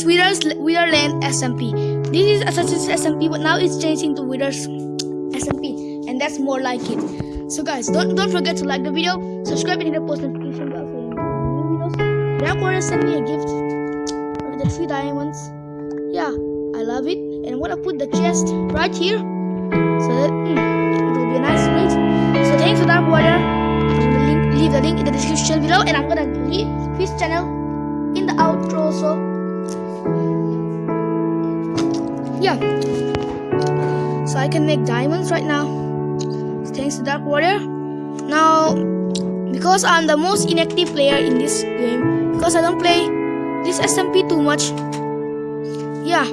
is Wither's SMP. This is Assassin's SMP, but now it's changing to Wither's SMP, and that's more like it. So guys, don't don't forget to like the video, subscribe, and hit the post notification bell for new videos. Dark sent me a gift with the three diamonds. Yeah, I love it, and I'm gonna put the chest right here, so that mm, it will be a nice weight. So thanks for Dark Warrior. Leave the link in the description below, and I'm gonna leave his channel in the outro. So yeah so I can make diamonds right now. Thanks to Dark Warrior now because I'm the most inactive player in this game because I don't play this SMP too much yeah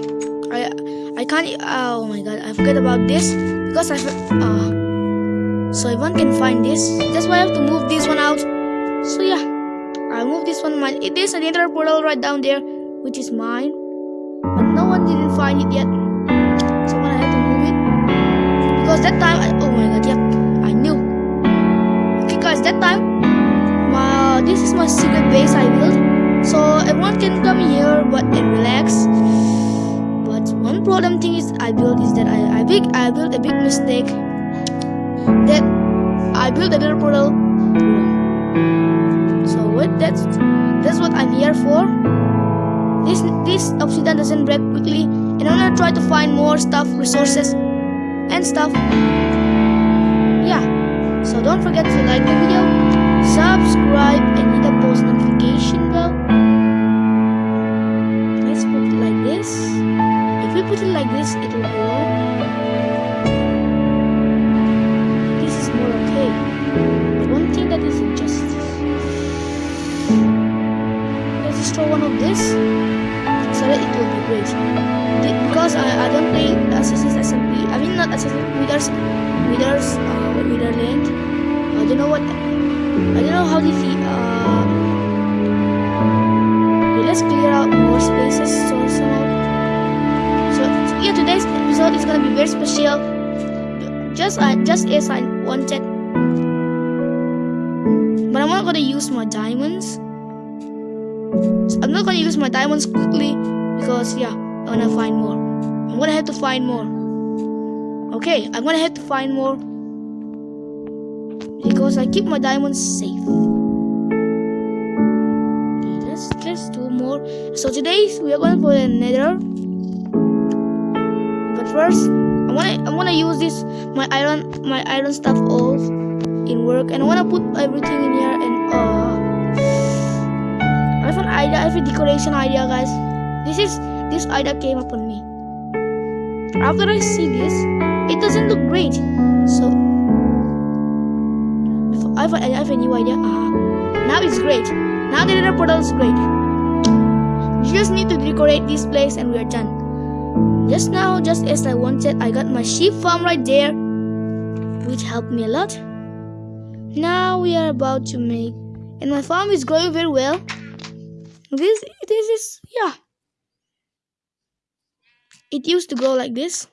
I I can't oh my god I forget about this because I uh, so everyone can find this that's why I have to move this one out. So yeah I move this one mine it is another portal right down there which is mine but no one didn't find it yet that time I, oh my god yep I knew. Okay guys that time my this is my secret base I built. So everyone can come here but and relax. But one problem thing is I built is that I, I big I built a big mistake. That I built a little portal. So what that's that's what I'm here for. This this obsidian doesn't break quickly and I'm gonna try to find more stuff resources and stuff. Yeah, so don't forget to like the video, subscribe, and hit the post notification bell. Let's put it like this. If we put it like this, it will grow. This is more okay. One thing that is injustice. Let's destroy one of this so that it will be great. Because I, I don't play Assassin's SMP. I mean Withers Withers uh Witherland. I don't know what I don't know how this uh okay, let's clear out more spaces so somehow. So yeah today's episode is gonna be very special. Just uh, just as I wanted. But I'm not gonna use my diamonds. I'm not gonna use my diamonds quickly because yeah, I wanna find more. I'm gonna have to find more. Okay, I'm gonna have to find more because I keep my diamonds safe. Okay, let's let's do more. So today we are going for the nether. But first, I wanna I wanna use this my iron my iron stuff all in work and I wanna put everything in here and uh I have an idea, I have a decoration idea guys. This is this idea came upon me. After I see this, it doesn't look great. So I have, I have a new idea. Uh, now it's great. Now the nether portal is great. You just need to decorate this place and we are done. Just now, just as I wanted, I got my sheep farm right there, which helped me a lot. Now we are about to make, and my farm is growing very well. This this is yeah. It used to go like this.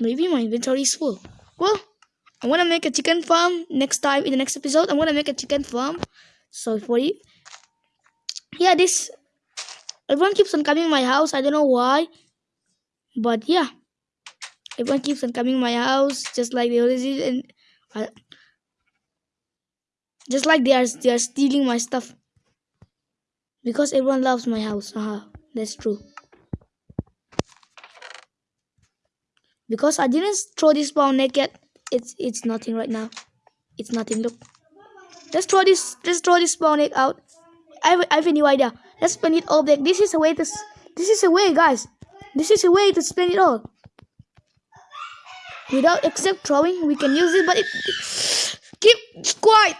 Maybe my inventory is full. Well, I want to make a chicken farm next time in the next episode. I'm gonna make a chicken farm. So for you, yeah, this everyone keeps on coming my house. I don't know why, but yeah, everyone keeps on coming my house just like they always did, and I, just like they are they are stealing my stuff. Because everyone loves my house. Haha, that's true. Because I didn't throw this spawn naked. It's it's nothing right now. It's nothing. Look. Let's throw this let's throw this spawn egg out. I have, I have a new idea. Let's spend it all back. This is a way to this is a way guys. This is a way to spend it all. Without except throwing, we can use it, but it keep quiet.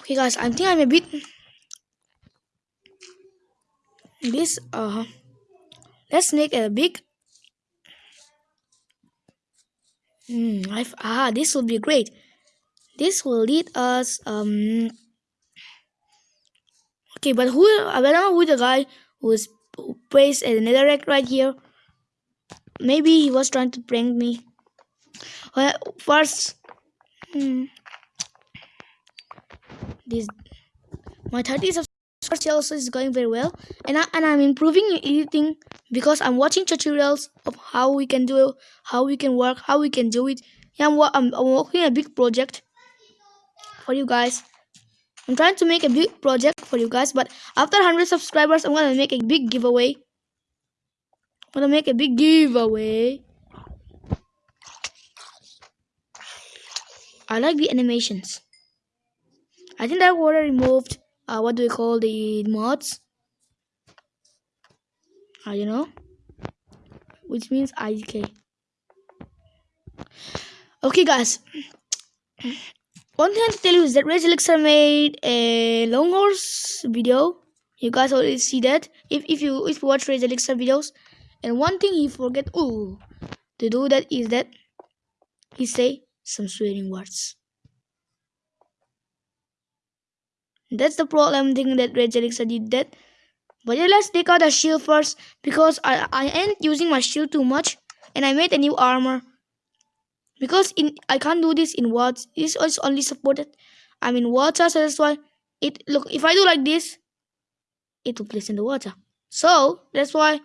Okay guys, I think I'm a bit this uh let's make a big hmm I've ah this will be great. This will lead us um okay but who I don't know who the guy who is who placed a netherrack right here. Maybe he was trying to prank me. Well, first, hmm, this my 30 subscribers also is going very well, and I, and I'm improving in editing because I'm watching tutorials of how we can do how we can work, how we can do it. Yeah, I'm, I'm, I'm working a big project for you guys. I'm trying to make a big project for you guys, but after 100 subscribers, I'm gonna make a big giveaway. I'm gonna make a big giveaway. I like the animations. I think that water removed uh, what do we call the mods? I don't know. Which means IDK. Okay guys. One thing to tell you is that Rage Elixir made a long horse video. You guys already see that. If if you if you watch Rage Elixir videos. And one thing he forget oh to do that is that he say some swearing words. That's the problem thing that Red did that. But yeah, let's take out the shield first because I, I ain't using my shield too much and I made a new armor. Because in I can't do this in words. This is only supported. I mean water, so that's why it look if I do like this, it will place in the water. So that's why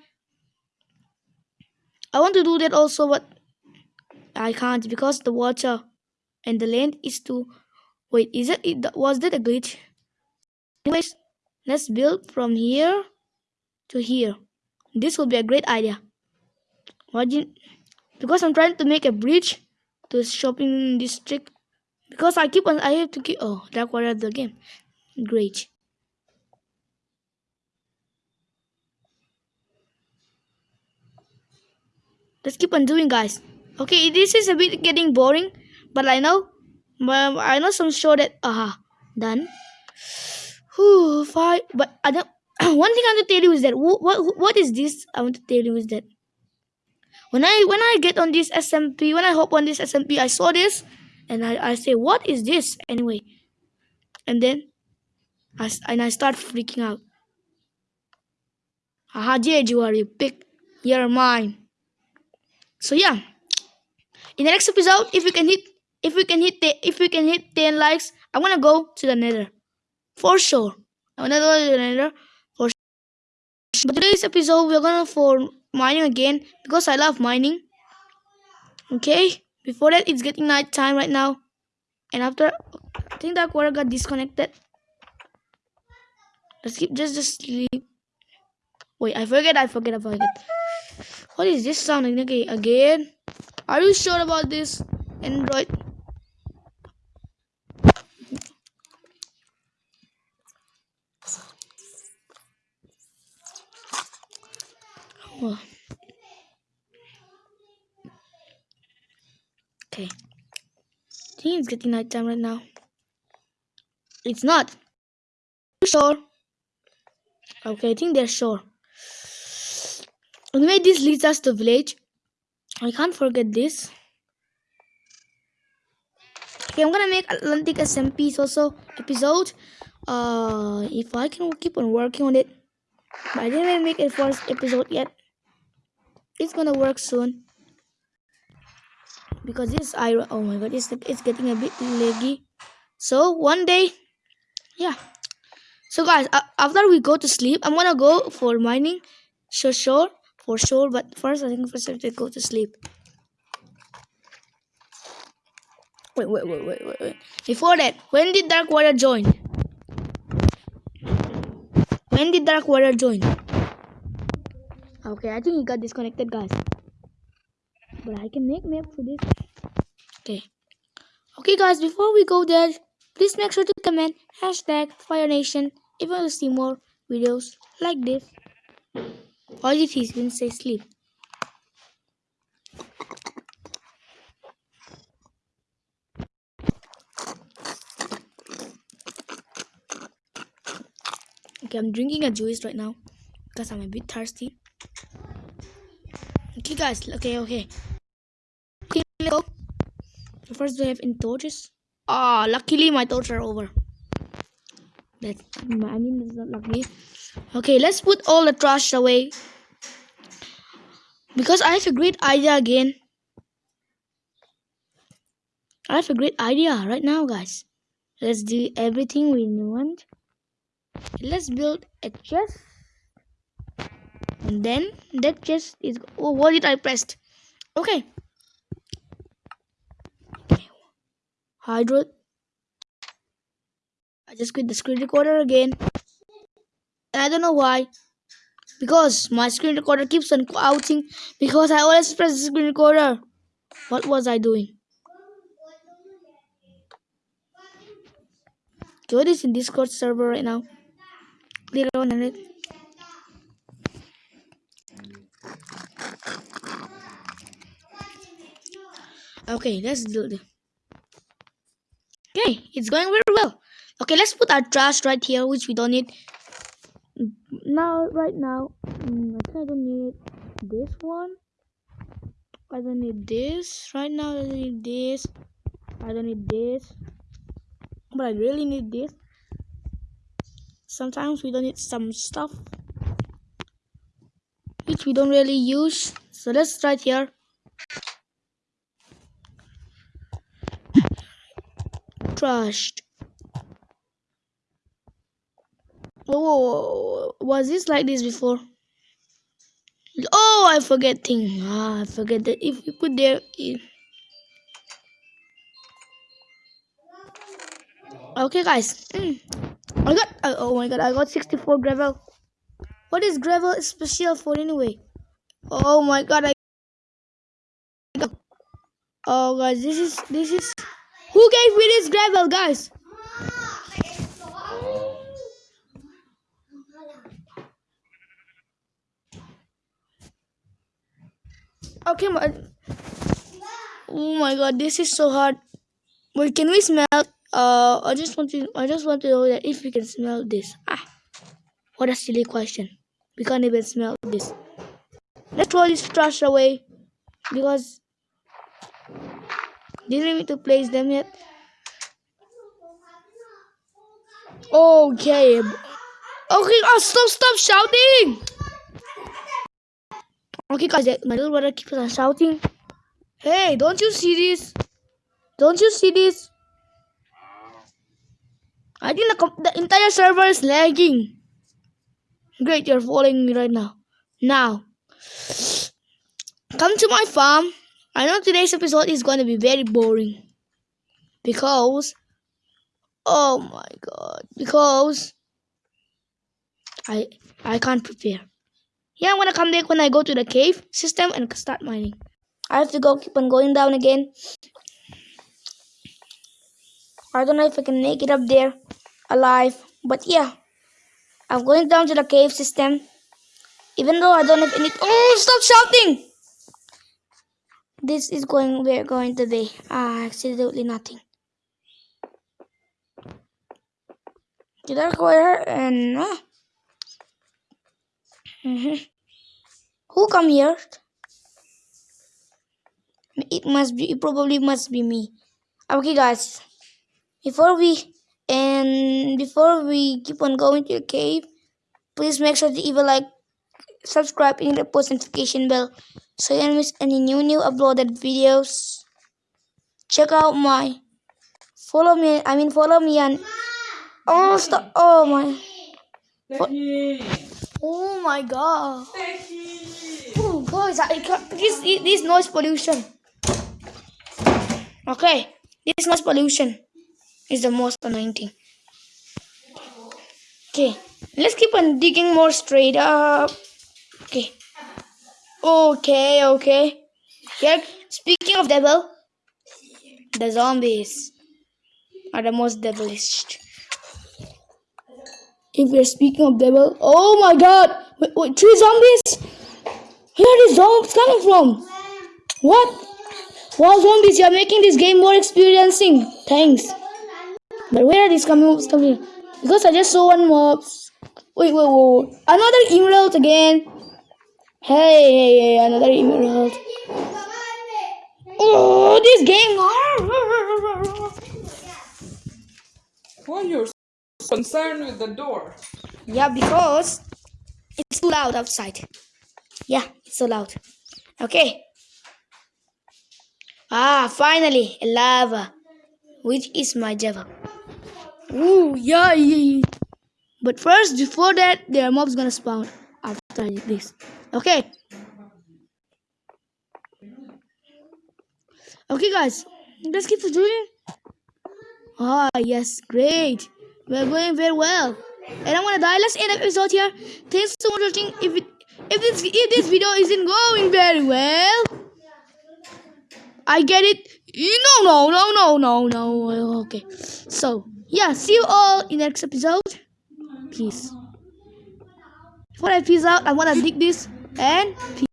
I want to do that also, but I can't because the water and the land is too. Wait, is it? it was that a glitch? Anyways, let's build from here to here. This will be a great idea. You, because I'm trying to make a bridge to shopping district. Because I keep on, I have to keep, oh, that was the game. Great. Let's keep on doing, guys. Okay, this is a bit getting boring, but I know, but I know some show that, aha, uh -huh, done. Five. But I don't. one thing I want to tell you is that what, what is this? I want to tell you is that when I when I get on this SMP, when I hop on this SMP, I saw this, and I I say, what is this anyway? And then, I and I start freaking out. You are you pick. You're mine. So yeah, in the next episode, if we can hit, if we can hit, if we can hit ten likes, I'm gonna go to the Nether for sure. I'm another another for sure. But today's episode we're gonna for mining again because I love mining. Okay. Before that, it's getting night time right now, and after I think that water got disconnected. Let's keep just just sleep. Wait, I forget. I forget. I forget. What is this sound again? Are you sure about this, Android? Oh. Okay. I think it's getting night time right now. It's not. Sure. Okay, I think they're sure. Anyway, this leads us to village. I can't forget this. Okay, I'm gonna make Atlantic SMPs also episode. Uh, if I can keep on working on it. But I didn't even make a first episode yet it's gonna work soon because this iron oh my god it's it's getting a bit laggy so one day yeah. So guys uh, after we go to sleep i'm gonna go for mining. Sure sure for sure but first i think first i have to go to sleep. Wait wait wait wait wait wait. Before that when did Dark Warrior join? When did Dark Warrior join? Okay, I think he got disconnected, guys. But I can make map for this. Okay. Okay, guys, before we go there, please make sure to comment hashtag Fire Nation if you want to see more videos like this. All you see is say sleep. Okay, I'm drinking a juice right now because I'm a bit thirsty. Okay, guys. Okay, okay. First, we have in torches. Ah, oh, luckily my torches are over. That's I mean that's not lucky. Okay, let's put all the trash away. Because I have a great idea again. I have a great idea right now, guys. Let's do everything we want. Let's build a chest. And then that chest is. Oh, what did I pressed? Okay. Hydro. I just quit the screen recorder again. I don't know why. Because my screen recorder keeps on outing because I always press the screen recorder. What was I doing? Okay, what is in Discord server right now? Clear on it. Okay, let's do it. Okay, it's going very well. Okay, let's put our trash right here, which we don't need. Now, right now, mm, I don't need this one. I don't need this. Right now, I don't need this. I don't need this. But I really need this. Sometimes we don't need some stuff. Which we don't really use. So let's try it here. Trashed. Oh, was this like this before? Oh, I forget thing. Ah, I forget that if you put there. If... Okay, guys. Mm. I got. Uh, oh my god, I got 64 gravel. What is gravel special for anyway? Oh my god, I. Oh guys, this is this is. Who gave me this gravel, guys? Okay, my. Oh my god, this is so hard. Wait, can we smell? Uh, I just want to. I just want to know that if we can smell this. Ah, what a silly question. We can't even smell this. Let's throw this trash away because didn't need to place them yet. Okay. Okay, oh, stop, stop shouting. Okay, guys, my little brother keeps on shouting. Hey, don't you see this? Don't you see this? I think the, the entire server is lagging. Great, you're following me right now. Now, come to my farm. I know today's episode is going to be very boring. Because, oh my god, because I I can't prepare. Yeah, I'm gonna come back when I go to the cave system and start mining. I have to go keep on going down again. I don't know if I can make it up there alive. But yeah, I'm going down to the cave system. Even though I don't have any... Oh, stop shouting! This is going... We're going to be... Ah, absolutely nothing. I go here and... Uh, Mm -hmm. Who come here? It must be, it probably must be me. Okay, guys. Before we, and before we keep on going to the cave, please make sure to even like, subscribe, and the post notification bell so you don't miss any new, new uploaded videos. Check out my, follow me, I mean follow me and, oh, stop, oh my. Oh my god. Oh guys, I can't, this, this noise pollution. Okay, this noise pollution is the most annoying thing. Okay, let's keep on digging more straight up. Okay. Okay, okay. Here, speaking of devil, the zombies are the most devilish. If we're speaking of devil, oh my god! Wait, wait, three zombies? Where are these zombies coming from? What? Wow, zombies, you're making this game more experiencing. Thanks. But where are these coming coming? Because I just saw one mob. Wait, wait, wait. Another emerald again. Hey, hey, hey, another emerald. Oh, this game. Why you're concerned with the door? Yeah, because it's too loud outside. Yeah, it's so loud. Okay. Ah, finally, a lava. which is my Java. Ooh, yeah, yeah. But first, before that, there are mob's gonna spawn after this. Okay. Okay, guys, let's keep the doing. Ah, yes, great. We're going very well. And I'm gonna die. Let's end the episode here. Thanks so much for watching. If it, if this if this video isn't going very well, I get it. No, no, no, no, no, no. Okay. So yeah, see you all in the next episode. Peace. Before I peace out, I wanna dig this and.